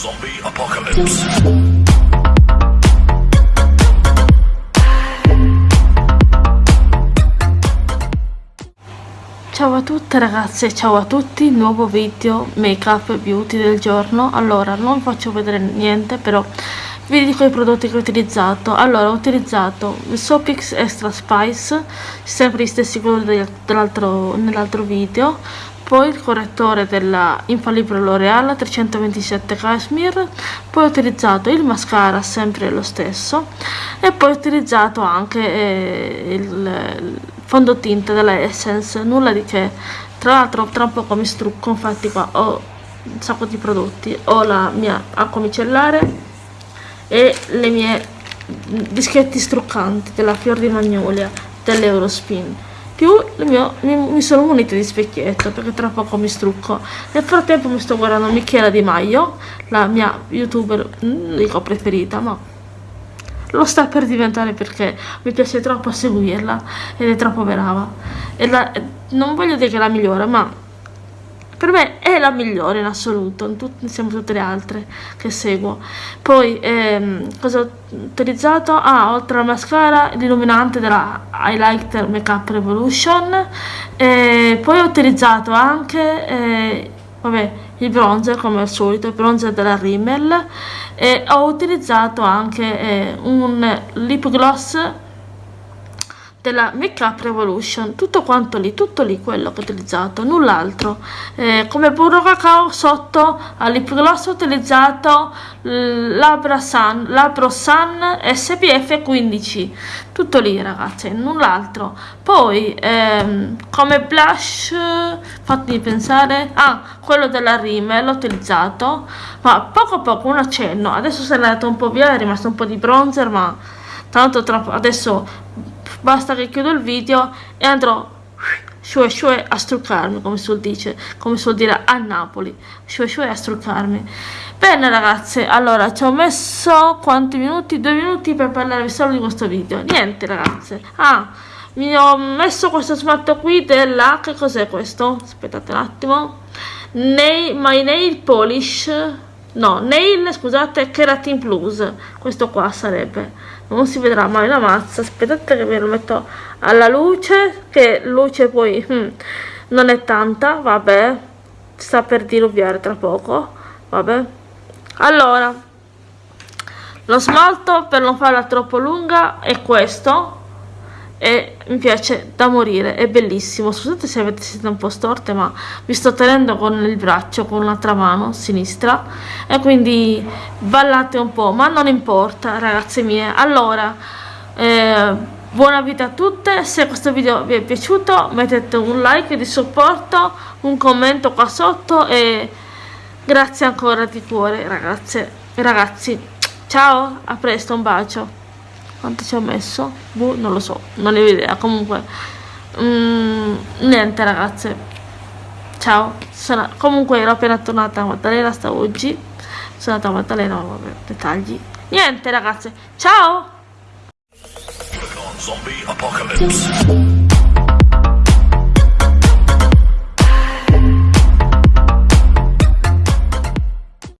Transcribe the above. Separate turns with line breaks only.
Zombie apocalypse.
Ciao a tutte ragazze, ciao a tutti, nuovo video make up beauty del giorno. Allora, non vi faccio vedere niente però vi dico i prodotti che ho utilizzato. Allora, ho utilizzato il Sopix Extra Spice Sempre gli stessi colori nell'altro video poi il correttore della Infallibile L'Oreal 327 Cashmere poi ho utilizzato il mascara sempre lo stesso e poi ho utilizzato anche eh, il fondotinta della Essence. Nulla di che. Tra l'altro tra un poco mi strucco infatti qua ho un sacco di prodotti. Ho la mia acqua micellare e le mie dischetti struccanti della Fior di Magnolia dell'Eurospin più mio, mi, mi, sono munita di specchietto perché tra poco mi strucco. Nel frattempo mi sto guardando Michela Di Maio la mia youtuber mm, dico preferita ma lo sta per diventare perché mi piace troppo seguirla ed è troppo brava. E la, non voglio dire che la migliore ma per me è la migliore in assoluto insieme a tutte le altre che seguo. Poi ehm, cosa ho utilizzato? ah oltre al mascara l'illuminante della Highlighter Makeup Revolution. E poi ho utilizzato anche eh, vabbè il bronzer come al solito il bronzer della Rimmel. E ho utilizzato anche eh, un lip gloss della Make Up Revolution tutto quanto lì, tutto lì quello che ho utilizzato, null'altro. Eh, come burro cacao sotto al lip gloss ho utilizzato Labra Sun, SPF 15 tutto lì ragazzi, null'altro. Poi ehm, come blush fatemi pensare ah, quello della Rimmel l'ho utilizzato ma poco a poco un accenno. Adesso se n'è andato un po' via, è rimasto un po' di bronzer ma tanto troppo adesso basta che chiudo il video e andrò shue shue a struccarmi come si dice come si dire a Napoli. Shue shue a struccarmi. Bene ragazze allora ci ho messo quanti minuti? Due minuti per parlarvi solo di questo video. Niente ragazze. Ah mi ho messo questo smalto qui della che cos'è questo? Aspettate un attimo. Nail, my nail polish. No nail scusate keratin plus. Questo qua sarebbe non si vedrà mai la mazza. Aspettate che ve lo metto alla luce che luce poi hmm, non è tanta vabbè. Sta per diluviare tra poco vabbè. Allora lo smalto per non farla troppo lunga è questo e mi piace da morire, è bellissimo. Scusate se avete siete un po' storte, ma vi sto tenendo con il braccio, con l'altra mano sinistra e quindi ballate un po', ma non importa, ragazze mie. Allora, eh, buona vita a tutte, se questo video vi è piaciuto mettete un like di supporto, un commento qua sotto e grazie ancora di cuore ragazze e ragazzi. Ciao, a presto, un bacio quanto ci ho messo? Boh, non lo so, non ne ho idea, comunque mm, niente ragazze. Ciao. Sono, comunque ero appena tornata a Maddalena sta oggi. Sono andata a Maddalena vabbè, dettagli. Niente ragazze. Ciao!
Zombie apocalypse.